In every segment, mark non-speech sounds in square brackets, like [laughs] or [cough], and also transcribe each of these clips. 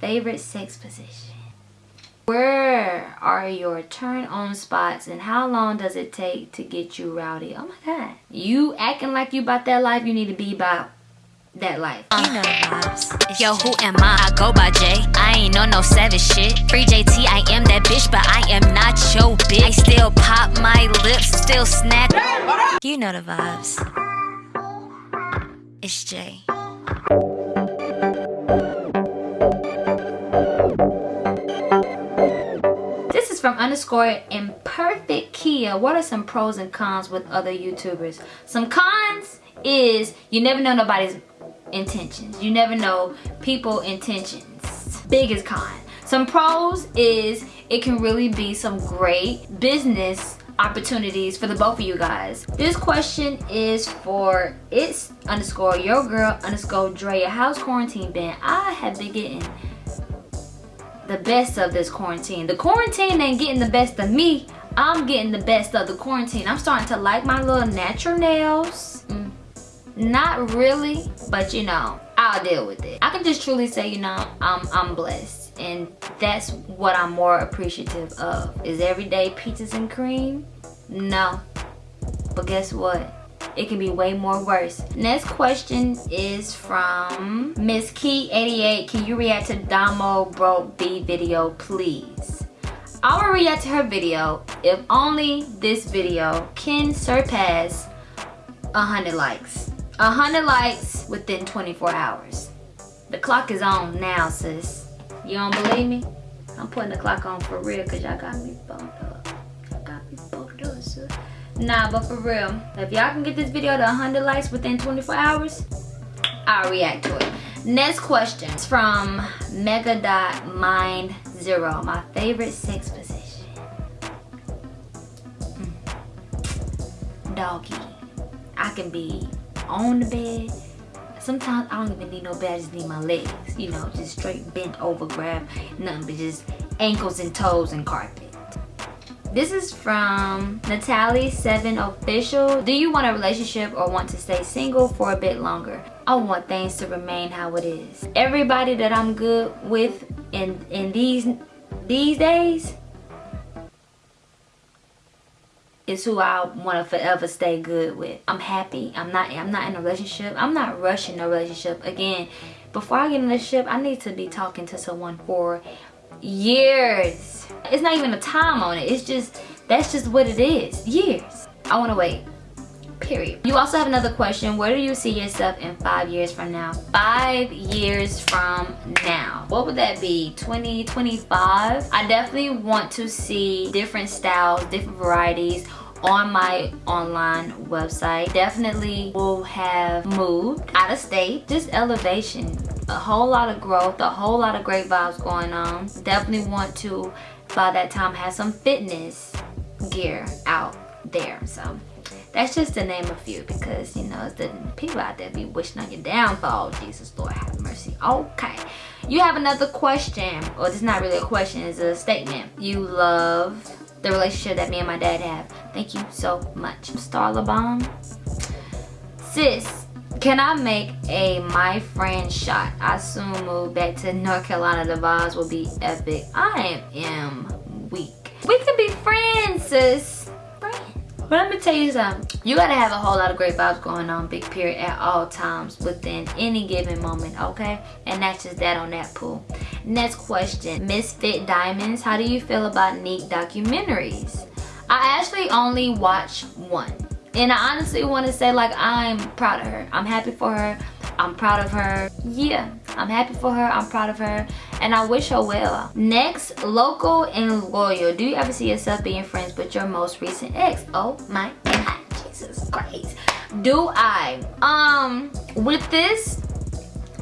favorite sex position. Where are your turn on spots and how long does it take to get you rowdy? Oh my god. You acting like you about that life, you need to be about that life. You know vibes. Yo, who am I? I go by J. I ain't on no savage shit. Free JT, I am that bitch, but I am not your bitch. I still pop my lips, still snack. You know the vibes. It's Jay. From underscore imperfect Kia. What are some pros and cons with other YouTubers? Some cons is you never know nobody's intentions. You never know people intentions. Biggest con. Some pros is it can really be some great business opportunities for the both of you guys. This question is for it's underscore your girl underscore Drea. How's quarantine been? I have been getting the best of this quarantine. The quarantine ain't getting the best of me. I'm getting the best of the quarantine. I'm starting to like my little natural nails. Mm. Not really, but you know, I'll deal with it. I can just truly say, you know, I'm, I'm blessed. And that's what I'm more appreciative of. Is everyday peaches and cream? No. But guess what? It can be way more worse. Next question is from Miss Key88. Can you react to Damo Broke B video, please? I will react to her video if only this video can surpass 100 likes. 100 likes within 24 hours. The clock is on now, sis. You don't believe me? I'm putting the clock on for real because y'all got me bumped up. Y'all got me bumped up, sis. Nah, but for real, if y'all can get this video to 100 likes within 24 hours, I'll react to it. Next question is from Mega Dot Mind Zero. My favorite sex position. Mm. Doggy. I can be on the bed. Sometimes I don't even need no bed, I just need my legs. You know, just straight bent over, grab nothing but just ankles and toes and carpet. This is from Natalie7 Official. Do you want a relationship or want to stay single for a bit longer? I want things to remain how it is. Everybody that I'm good with in, in these, these days is who I want to forever stay good with. I'm happy. I'm not I'm not in a relationship. I'm not rushing a relationship. Again, before I get in a relationship, I need to be talking to someone for years. It's not even a time on it. It's just, that's just what it is. Years. I want to wait. Period. You also have another question. Where do you see yourself in five years from now? Five years from now. What would that be? 2025? I definitely want to see different styles, different varieties on my online website definitely will have moved out of state just elevation a whole lot of growth a whole lot of great vibes going on definitely want to by that time have some fitness gear out there so that's just to name a few because you know the people out there be wishing on your downfall jesus lord have mercy okay you have another question or well, it's not really a question it's a statement you love the relationship that me and my dad have. Thank you so much. Starla Bomb. Sis, can I make a my friend shot? I soon move back to North Carolina. The vibes will be epic. I am weak. We can be friends, sis. But let me tell you something. You gotta have a whole lot of great vibes going on, big period, at all times within any given moment, okay? And that's just that on that pool. Next question, Misfit Diamonds. How do you feel about neat documentaries? I actually only watch one. And I honestly want to say like I'm proud of her. I'm happy for her. I'm proud of her. Yeah, I'm happy for her. I'm proud of her. And I wish her well. Next, local and loyal. Do you ever see yourself being friends with your most recent ex? Oh my God, Jesus Christ. Do I? Um, with this,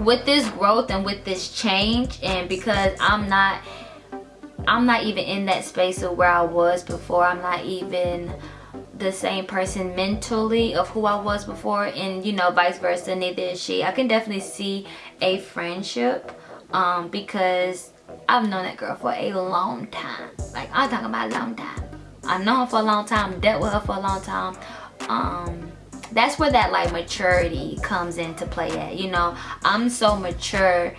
with this growth and with this change and because I'm not, I'm not even in that space of where I was before. I'm not even the same person mentally of who I was before and you know vice versa neither is she. I can definitely see a friendship um because I've known that girl for a long time. Like I'm talking about a long time. I've known her for a long time dealt with her for a long time. Um that's where that like maturity comes into play at you know? I'm so mature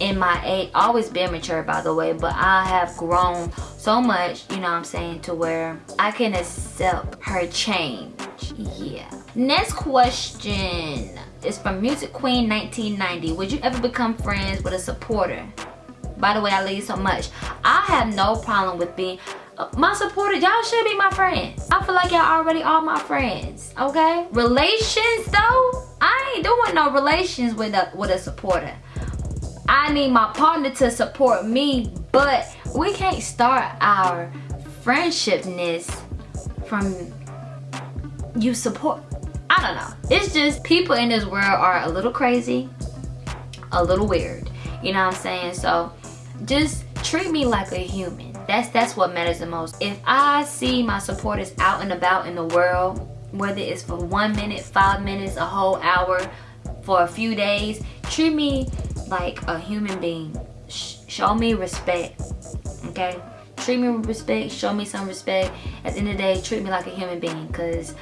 in my age always been mature by the way but i have grown so much you know what i'm saying to where i can accept her change. Yeah. Next question is from music queen 1990 would you ever become friends with a supporter? By the way i love you so much. I have no problem with being uh, my supporter y'all should be my friends. I feel like y'all already are my friends okay? Relations though i ain't doing no relations with a with a supporter. I need my partner to support me, but we can't start our friendshipness from you support. I don't know. It's just people in this world are a little crazy, a little weird. You know what I'm saying? So just treat me like a human. That's that's what matters the most. If I see my supporters out and about in the world, whether it's for one minute, five minutes, a whole hour, for a few days, treat me like a human being. Sh show me respect, okay? Treat me with respect, show me some respect. At the end of the day, treat me like a human being because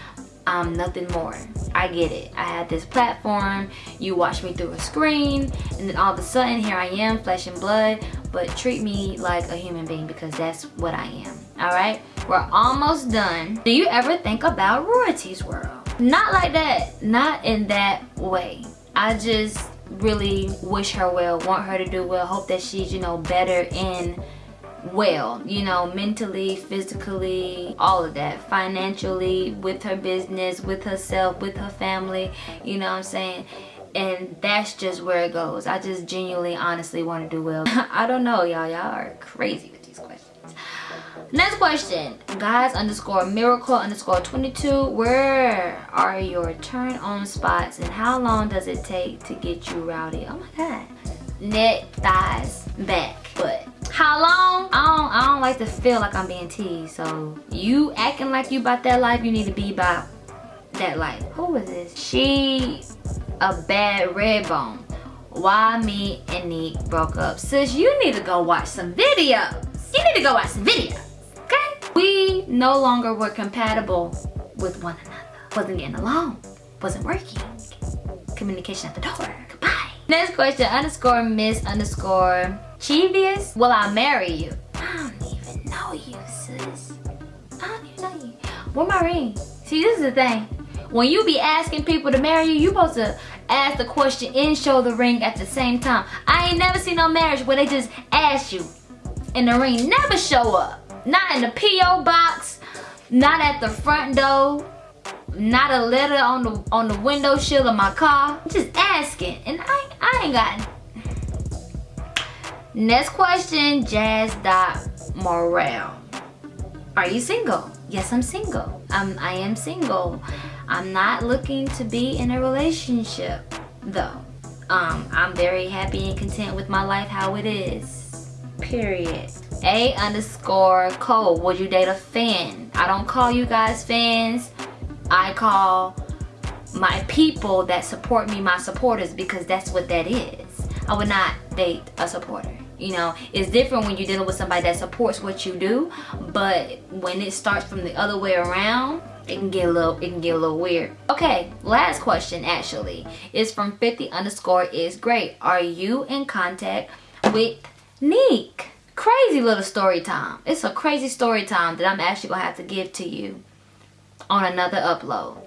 I'm nothing more. I get it. I had this platform, you watch me through a screen, and then all of a sudden here I am, flesh and blood, but treat me like a human being because that's what I am. Alright? We're almost done. Do you ever think about royalties world? Not like that. Not in that way. I just really wish her well, want her to do well, hope that she's, you know, better in well, you know, mentally, physically, all of that, financially, with her business, with herself, with her family, you know what I'm saying? And that's just where it goes. I just genuinely, honestly want to do well. [laughs] I don't know, y'all. Y'all are crazy with these questions. Next question. Guys underscore miracle underscore 22. Where are your turn on spots and how long does it take to get you rowdy? Oh my god. Neck, thighs, back. How long? I don't, I don't like to feel like I'm being teased. So you acting like you about that life, you need to be about that life. Who is this? She a bad red bone. Why me and Nick broke up. Sis, you need to go watch some videos. You need to go watch some videos. Okay? We no longer were compatible with one another. Wasn't getting along. Wasn't working. Communication at the door. Next question, underscore miss underscore Chivious. Will I marry you? I don't even know you, sis. I don't even know you. Where my ring? See, this is the thing. When you be asking people to marry you, you supposed to ask the question and show the ring at the same time. I ain't never seen no marriage where they just ask you and the ring never show up. Not in the P.O. box. Not at the front door. Not a letter on the on the window shield of my car. Just asking. And I, I ain't got Next question, Jazz Dot Morale. Are you single? Yes, I'm single. I'm, I am single. I'm not looking to be in a relationship, though. Um, I'm very happy and content with my life how it is. Period. A underscore Cole, would you date a fan? I don't call you guys fans. I call my people that support me my supporters because that's what that is. I would not date a supporter. You know, it's different when you're dealing with somebody that supports what you do, but when it starts from the other way around, it can get a little it can get a little weird. Okay, last question actually is from 50 underscore is great. Are you in contact with Neek? crazy little story time. It's a crazy story time that I'm actually to have to give to you on another upload.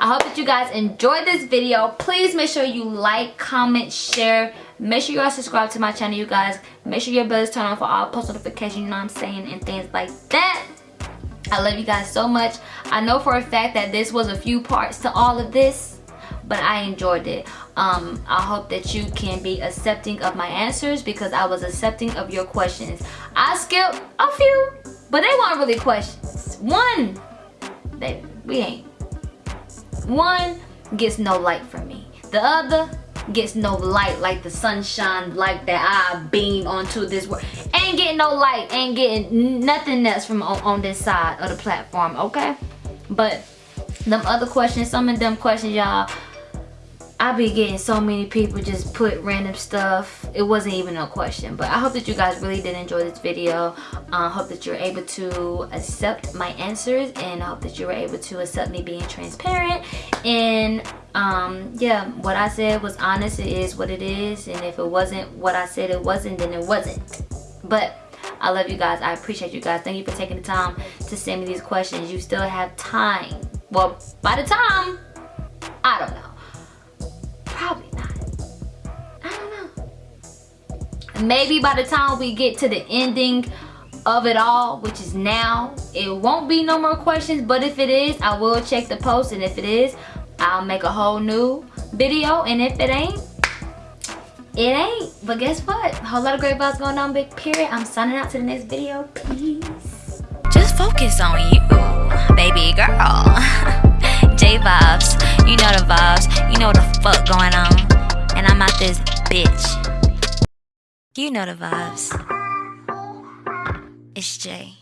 I hope that you guys enjoyed this video. Please make sure you like, comment, share. Make sure you guys subscribe to my channel, you guys. Make sure your bell is turned on for all post notifications, you know what I'm saying, and things like that. I love you guys so much. I know for a fact that this was a few parts to all of this, but I enjoyed it um, I hope that you can be accepting of my answers because I was accepting of your questions. I skipped a few, but they weren't really questions. One, they, we ain't. One gets no light from me. The other gets no light like the sunshine like that I beam onto this world. Ain't getting no light, ain't getting nothing else from on, on this side of the platform, okay? But them other questions, some of them questions, y'all, I be getting so many people just put random stuff. It wasn't even a question. But I hope that you guys really did enjoy this video. I uh, hope that you're able to accept my answers. And I hope that you were able to accept me being transparent. And um, yeah, what I said was honest. It is what it is. And if it wasn't what I said it wasn't, then it wasn't. But I love you guys. I appreciate you guys. Thank you for taking the time to send me these questions. You still have time. Well, by the time, I don't know maybe by the time we get to the ending of it all which is now it won't be no more questions but if it is i will check the post and if it is i'll make a whole new video and if it ain't it ain't. But guess what? A whole lot of great vibes going on big period. I'm signing out to the next video. Peace. Just focus on you baby girl. [laughs] J vibes you know the vibes you know the fuck going on. And i'm out this bitch you know the vibes. It's Jay.